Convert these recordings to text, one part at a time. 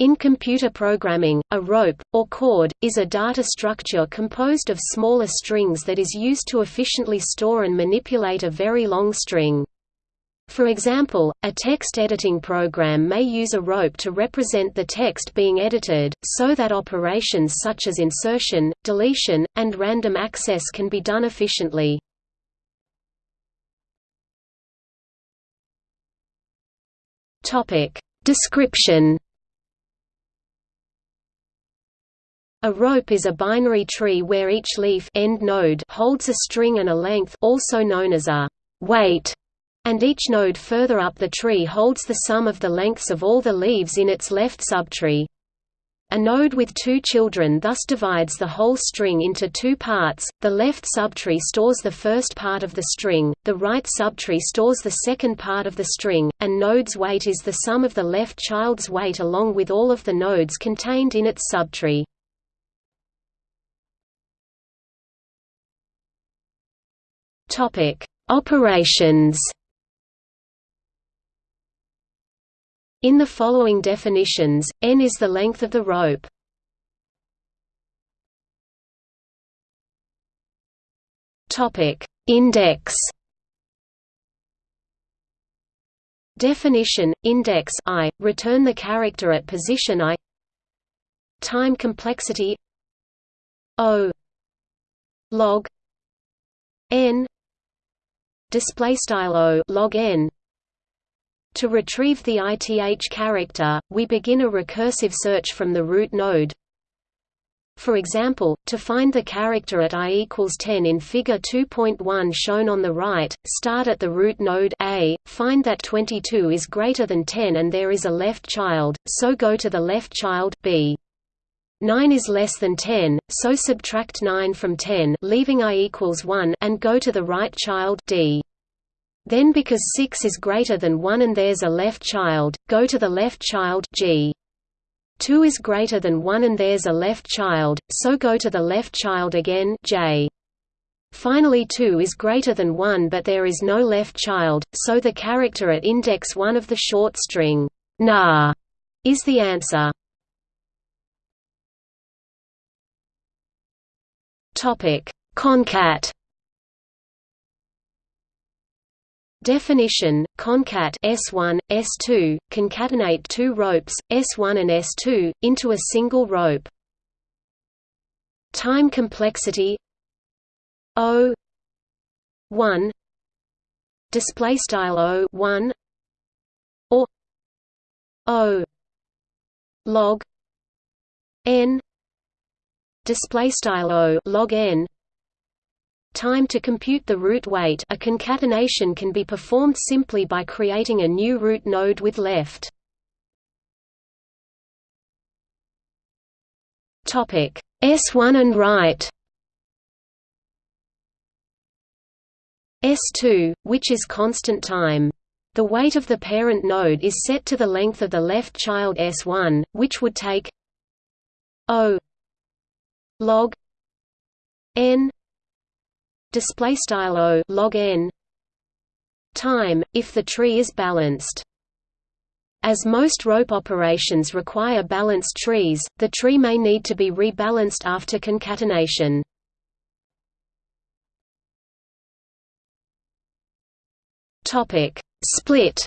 In computer programming, a rope, or cord, is a data structure composed of smaller strings that is used to efficiently store and manipulate a very long string. For example, a text editing program may use a rope to represent the text being edited, so that operations such as insertion, deletion, and random access can be done efficiently. Description A rope is a binary tree where each leaf end node holds a string and a length also known as a weight, and each node further up the tree holds the sum of the lengths of all the leaves in its left subtree. A node with two children thus divides the whole string into two parts, the left subtree stores the first part of the string, the right subtree stores the second part of the string, and node's weight is the sum of the left child's weight along with all of the nodes contained in its subtree. Topic: Operations. In the following definitions, n is the length of the rope. Topic: Index. Definition: Index i, return the character at position i. Time complexity o log n display style o log n to retrieve the ith character we begin a recursive search from the root node for example, to find the character at i equals 10 in Figure 2.1 shown on the right, start at the root node a, find that 22 is greater than 10 and there is a left child, so go to the left child b. 9 is less than 10, so subtract 9 from 10 leaving i equals 1 and go to the right child d. Then because 6 is greater than 1 and there's a left child, go to the left child g. 2 is greater than 1 and there's a left child, so go to the left child again j. Finally 2 is greater than 1 but there is no left child, so the character at index 1 of the short string na is the answer. Topic: Concat. Definition: Concat S1, S2, concatenate two ropes, S1 and S2, into a single rope. Time complexity O 1 display style O 1 or O log n display style o log n. Time to compute the root weight. A concatenation can be performed simply by creating a new root node with left. Topic s1 and right. S2, which is constant time. The weight of the parent node is set to the length of the left child S1, which would take O log n display style o log n time if the tree is balanced. As most rope operations require balanced trees the tree may need to be rebalanced after concatenation. Topic. Split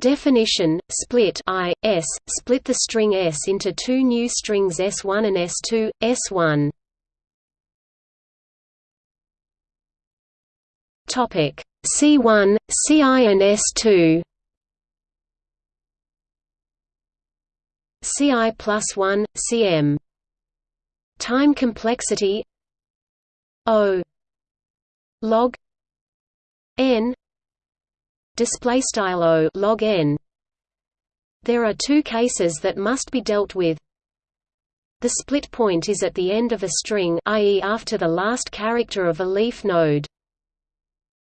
Definition: Split I S split the string S into two new strings S1 and S2. S1. Topic: C1, Ci and S2. Ci plus 1, Cm. Time complexity O log n display style o log n there are two cases that must be dealt with the split point is at the end of a string i.e. after the last character of a leaf node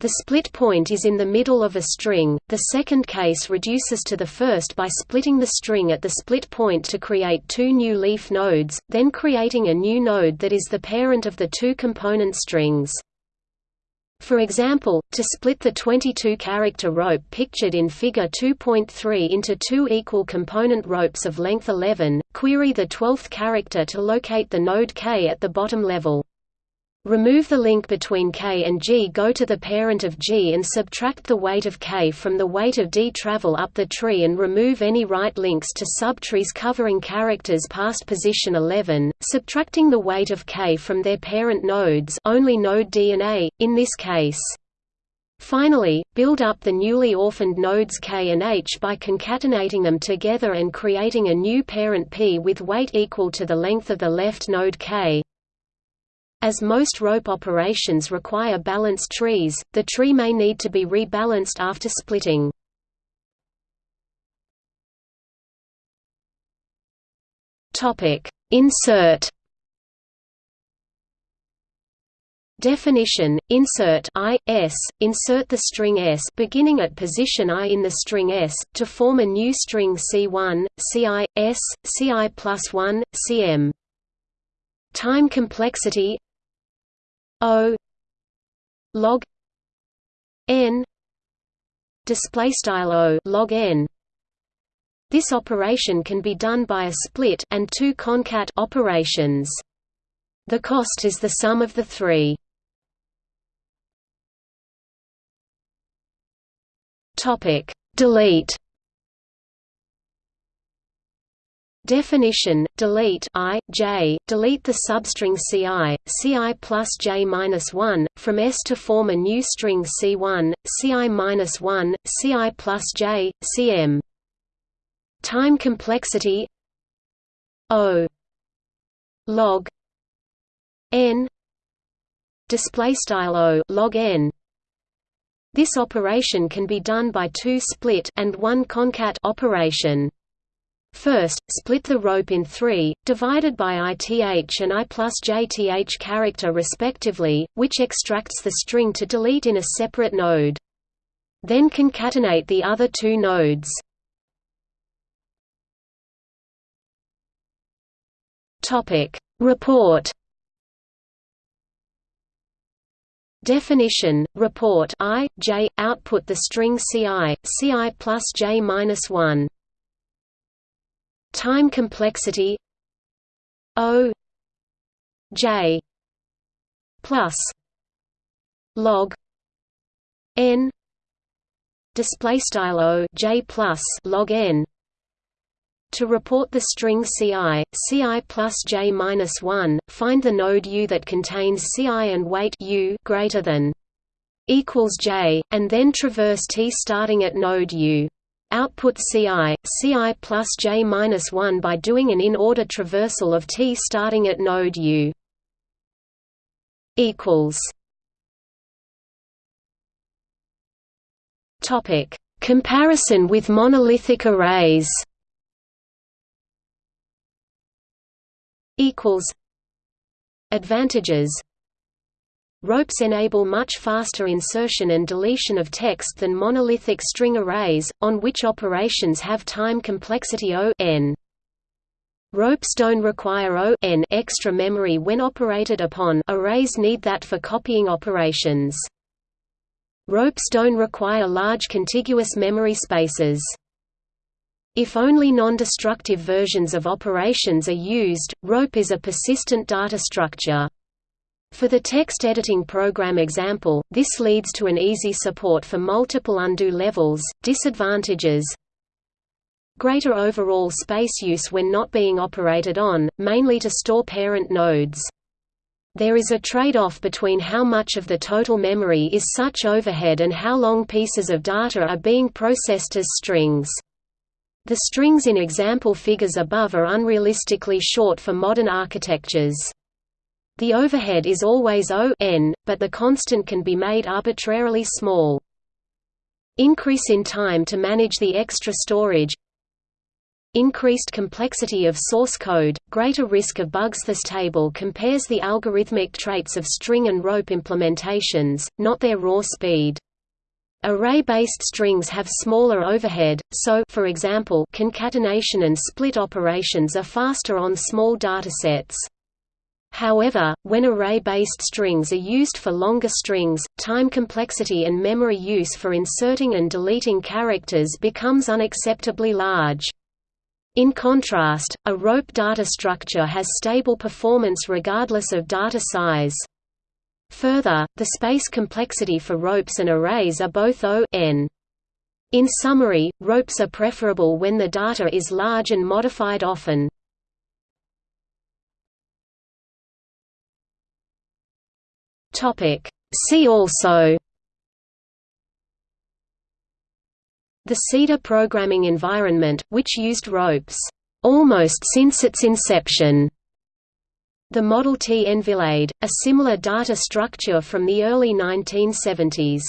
the split point is in the middle of a string. The second case reduces to the first by splitting the string at the split point to create two new leaf nodes, then creating a new node that is the parent of the two component strings. For example, to split the 22-character rope pictured in Figure 2.3 into two equal component ropes of length 11, query the 12th character to locate the node k at the bottom level. Remove the link between k and g go to the parent of g and subtract the weight of k from the weight of d travel up the tree and remove any right links to subtrees covering characters past position 11, subtracting the weight of k from their parent nodes only node d and a, in this case. Finally, build up the newly orphaned nodes k and h by concatenating them together and creating a new parent p with weight equal to the length of the left node k. As most rope operations require balanced trees, the tree may need to be rebalanced after splitting. Insert Definition: Insert i s. Insert the string s beginning at position i in the string s to form a new string C1, Ci, s, Ci plus 1, Cm. Time complexity O log n display style O log n. This operation can be done by a split and two concat operations. The cost is the sum of the three. Topic. Delete Definition: Delete i j. Delete the substring ci, ci plus j minus one from S to form a new string c1, ci minus one, ci plus j, cm. Time complexity O log n display style O log n. This operation can be done by two split and one concat operation. First, split the rope in three, divided by ith and i plus jth character respectively, which extracts the string to delete in a separate node. Then concatenate the other two nodes. Report Definition: Report i j output the string ci, ci plus j minus one. Time complexity O J plus log N display style O J plus log N to report the string Ci, Ci plus j minus 1, find the node U that contains Ci and weight U greater than equals j, and then traverse T starting at node U. Output Ci, Ci plus j minus 1 by doing an in-order traversal of T starting at node U. Equals. Topic: Comparison with monolithic arrays. Equals. Advantages Ropes enable much faster insertion and deletion of text than monolithic string arrays, on which operations have time complexity O n. Ropes don't require O n extra memory when operated upon arrays need that for copying operations. Ropes don't require large contiguous memory spaces. If only non-destructive versions of operations are used, rope is a persistent data structure. For the text editing program example, this leads to an easy support for multiple undo levels. Disadvantages Greater overall space use when not being operated on, mainly to store parent nodes. There is a trade-off between how much of the total memory is such overhead and how long pieces of data are being processed as strings. The strings in example figures above are unrealistically short for modern architectures. The overhead is always O n, but the constant can be made arbitrarily small. Increase in time to manage the extra storage Increased complexity of source code, greater risk of bugs This table compares the algorithmic traits of string and rope implementations, not their raw speed. Array-based strings have smaller overhead, so for example, concatenation and split operations are faster on small datasets. However, when array-based strings are used for longer strings, time complexity and memory use for inserting and deleting characters becomes unacceptably large. In contrast, a rope data structure has stable performance regardless of data size. Further, the space complexity for ropes and arrays are both O n. In summary, ropes are preferable when the data is large and modified often. See also The Cedar programming environment, which used ropes, almost since its inception. The Model T Enfilade, a similar data structure from the early 1970s.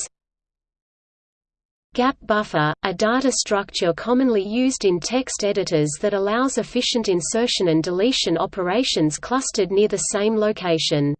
Gap buffer, a data structure commonly used in text editors that allows efficient insertion and deletion operations clustered near the same location.